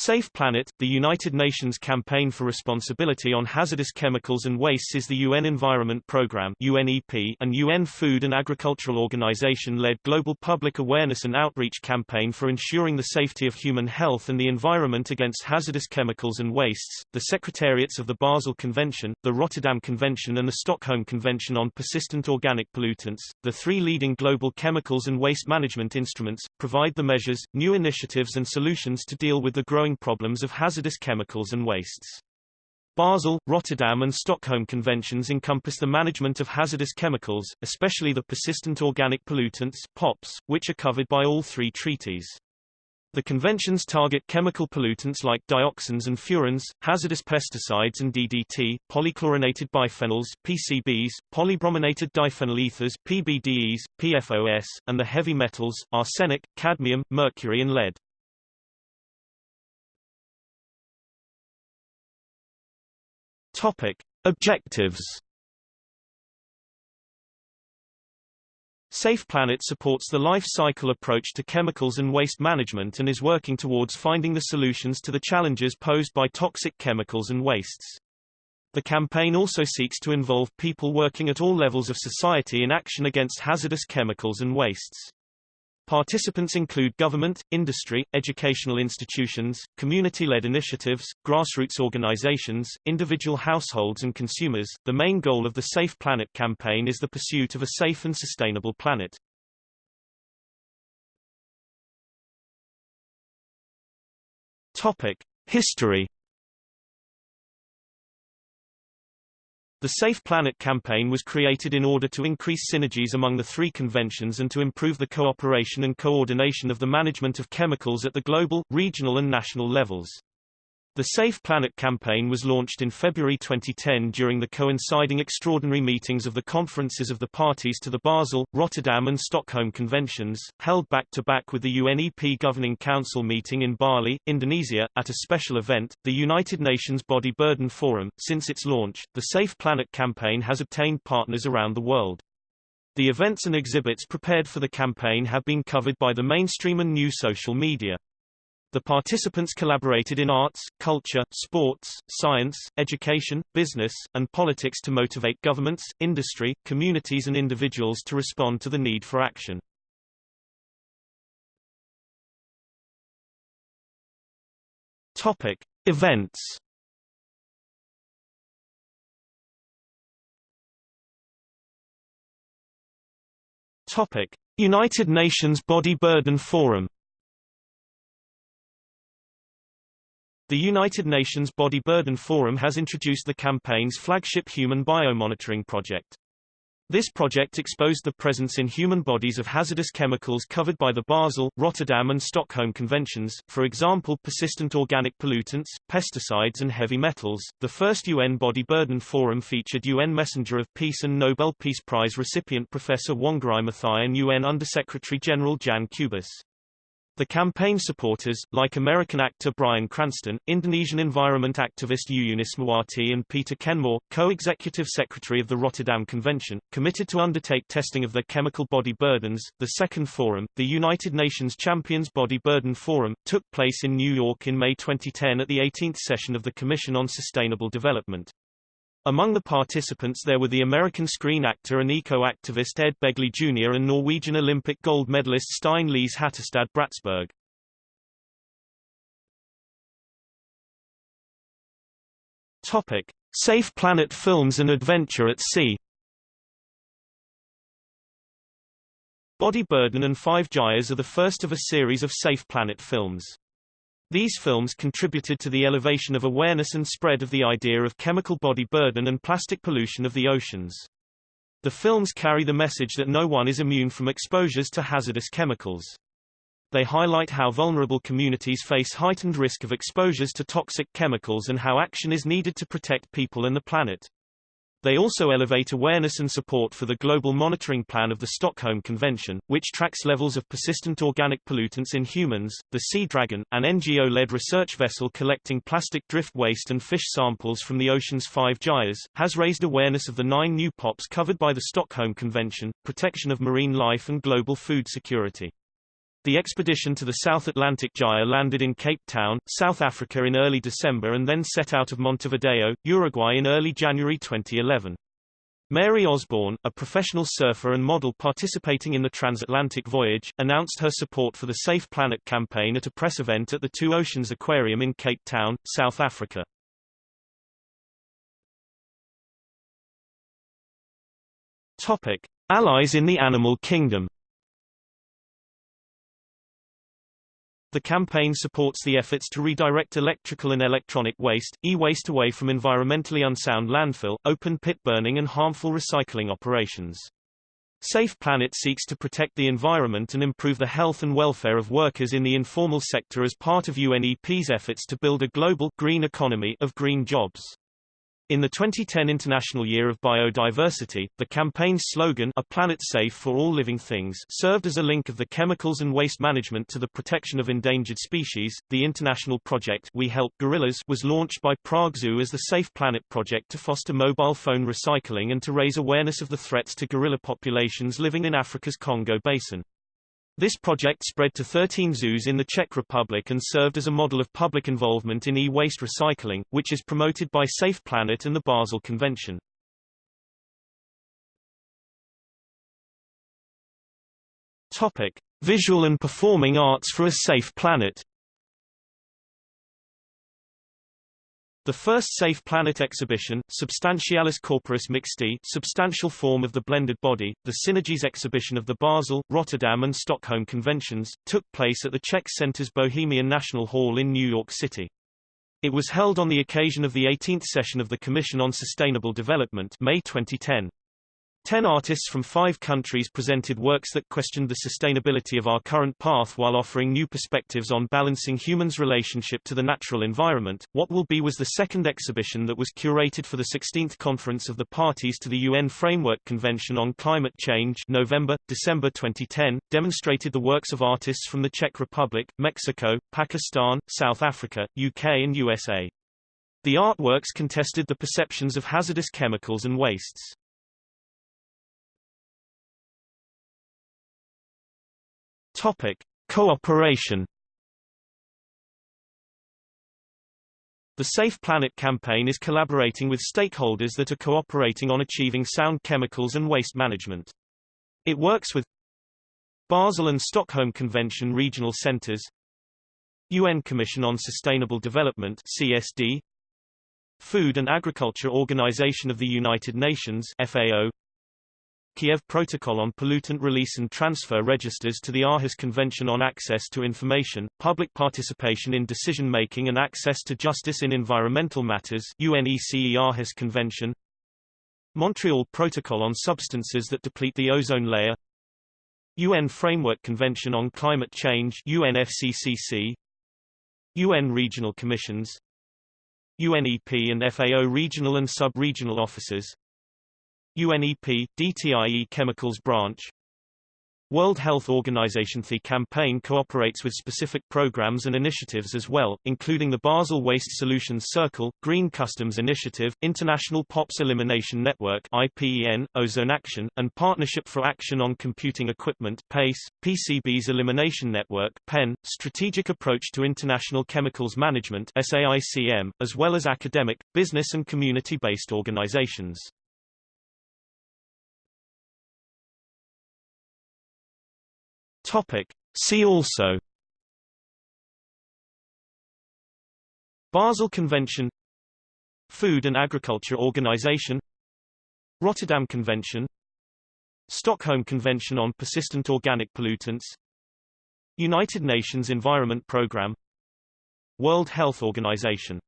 Safe Planet, the United Nations Campaign for Responsibility on Hazardous Chemicals and Wastes is the UN Environment Programme UNEP and UN Food and Agricultural Organization-led global public awareness and outreach campaign for ensuring the safety of human health and the environment against hazardous chemicals and wastes. The secretariats of the Basel Convention, the Rotterdam Convention and the Stockholm Convention on Persistent Organic Pollutants, the three leading global chemicals and waste management instruments, provide the measures, new initiatives and solutions to deal with the growing growing problems of hazardous chemicals and wastes. Basel, Rotterdam and Stockholm conventions encompass the management of hazardous chemicals, especially the persistent organic pollutants POPs, which are covered by all three treaties. The conventions target chemical pollutants like dioxins and furans, hazardous pesticides and DDT, polychlorinated biphenyls PCBs, polybrominated diphenyl ethers PBDEs, PFOS, and the heavy metals, arsenic, cadmium, mercury and lead. Topic: Objectives. Safe Planet supports the life cycle approach to chemicals and waste management and is working towards finding the solutions to the challenges posed by toxic chemicals and wastes. The campaign also seeks to involve people working at all levels of society in action against hazardous chemicals and wastes. Participants include government, industry, educational institutions, community-led initiatives, grassroots organizations, individual households and consumers. The main goal of the Safe Planet campaign is the pursuit of a safe and sustainable planet. Topic: History The Safe Planet campaign was created in order to increase synergies among the three conventions and to improve the cooperation and coordination of the management of chemicals at the global, regional and national levels. The Safe Planet campaign was launched in February 2010 during the coinciding extraordinary meetings of the conferences of the parties to the Basel, Rotterdam and Stockholm conventions, held back-to-back -back with the UNEP Governing Council meeting in Bali, Indonesia, at a special event, the United Nations Body Burden Forum. Since its launch, the Safe Planet campaign has obtained partners around the world. The events and exhibits prepared for the campaign have been covered by the mainstream and new social media. The participants collaborated in arts, culture, sports, science, education, business, and politics to motivate governments, industry, communities and individuals to respond to the need for action. Topic: Events. Topic: United Nations Body Burden Forum The United Nations Body Burden Forum has introduced the campaign's flagship human biomonitoring project. This project exposed the presence in human bodies of hazardous chemicals covered by the Basel, Rotterdam and Stockholm conventions, for example persistent organic pollutants, pesticides and heavy metals. The first UN Body Burden Forum featured UN Messenger of Peace and Nobel Peace Prize recipient Professor Wangari Maathai and UN Undersecretary General Jan Kubis. The campaign supporters, like American actor Bryan Cranston, Indonesian environment activist Yuyun Ismawati and Peter Kenmore, co-executive secretary of the Rotterdam Convention, committed to undertake testing of their chemical body burdens. The second forum, the United Nations Champions Body Burden Forum, took place in New York in May 2010 at the 18th session of the Commission on Sustainable Development. Among the participants there were the American screen actor and eco-activist Ed Begley Jr. and Norwegian Olympic gold medalist Stine Lise Hattestad Bratsberg. Topic: Safe Planet Films and Adventure at Sea. Body Burden and Five Gyres are the first of a series of Safe Planet films. These films contributed to the elevation of awareness and spread of the idea of chemical body burden and plastic pollution of the oceans. The films carry the message that no one is immune from exposures to hazardous chemicals. They highlight how vulnerable communities face heightened risk of exposures to toxic chemicals and how action is needed to protect people and the planet. They also elevate awareness and support for the global monitoring plan of the Stockholm Convention, which tracks levels of persistent organic pollutants in humans. The Sea Dragon, an NGO-led research vessel collecting plastic drift waste and fish samples from the ocean's five gyres, has raised awareness of the nine new POPs covered by the Stockholm Convention, protection of marine life and global food security. The expedition to the South Atlantic Gyre landed in Cape Town, South Africa in early December and then set out of Montevideo, Uruguay in early January 2011. Mary Osborne, a professional surfer and model participating in the transatlantic voyage, announced her support for the Safe Planet campaign at a press event at the Two Oceans Aquarium in Cape Town, South Africa. Topic: Allies in the animal kingdom. The campaign supports the efforts to redirect electrical and electronic waste, e-waste away from environmentally unsound landfill, open pit burning and harmful recycling operations. Safe Planet seeks to protect the environment and improve the health and welfare of workers in the informal sector as part of UNEP's efforts to build a global green economy of green jobs. In the 2010 International Year of Biodiversity, the campaign's slogan A Planet Safe for All Living Things served as a link of the chemicals and waste management to the protection of endangered species. The international project We Help Gorillas was launched by Prague Zoo as the Safe Planet project to foster mobile phone recycling and to raise awareness of the threats to gorilla populations living in Africa's Congo Basin. This project spread to 13 zoos in the Czech Republic and served as a model of public involvement in e-waste recycling, which is promoted by Safe Planet and the Basel Convention. Topic: Visual and Performing Arts for a Safe Planet The first Safe Planet exhibition, Substantialis Corporis Mixti substantial form of the blended body, the Synergies exhibition of the Basel, Rotterdam and Stockholm conventions, took place at the Czech Center's Bohemian National Hall in New York City. It was held on the occasion of the 18th session of the Commission on Sustainable Development May 2010. Ten artists from five countries presented works that questioned the sustainability of our current path while offering new perspectives on balancing humans' relationship to the natural environment. What Will Be was the second exhibition that was curated for the 16th Conference of the Parties to the UN Framework Convention on Climate Change November, December 2010, demonstrated the works of artists from the Czech Republic, Mexico, Pakistan, South Africa, UK and USA. The artworks contested the perceptions of hazardous chemicals and wastes. Topic: Cooperation. The Safe Planet campaign is collaborating with stakeholders that are cooperating on achieving sound chemicals and waste management. It works with Basel and Stockholm Convention regional centers, UN Commission on Sustainable Development CSD, Food and Agriculture Organization of the United Nations FAO, Kiev Protocol on Pollutant Release and Transfer registers to the Aarhus Convention on Access to Information, Public Participation in Decision-Making and Access to Justice in Environmental Matters UNECE Aarhus Convention Montreal Protocol on Substances that Deplete the Ozone Layer UN Framework Convention on Climate Change UNFCCC UN Regional Commissions UNEP and FAO Regional and Sub-Regional Offices UNEP, DTIE Chemicals Branch World Health Organization The campaign cooperates with specific programs and initiatives as well, including the Basel Waste Solutions Circle, Green Customs Initiative, International POPs Elimination Network IPEN, Ozone Action, and Partnership for Action on Computing Equipment PACE, PCB's Elimination Network PEN, Strategic Approach to International Chemicals Management SAICM, as well as academic, business and community-based organizations. Topic. See also. Basel Convention. Food and Agriculture Organization. Rotterdam Convention. Stockholm Convention on Persistent Organic Pollutants. United Nations Environment Programme. World Health Organization